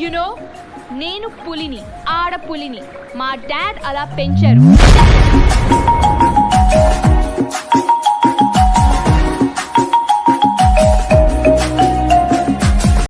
You know నేను పులిని ఆడపులిని మా డాడ్ అలా పెంచారు.